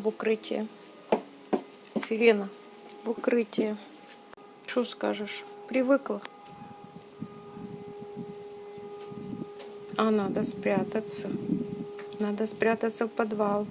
в укрытие. Сирена в укрытие. Что скажешь? Привыкла. А надо спрятаться. Надо спрятаться в подвал.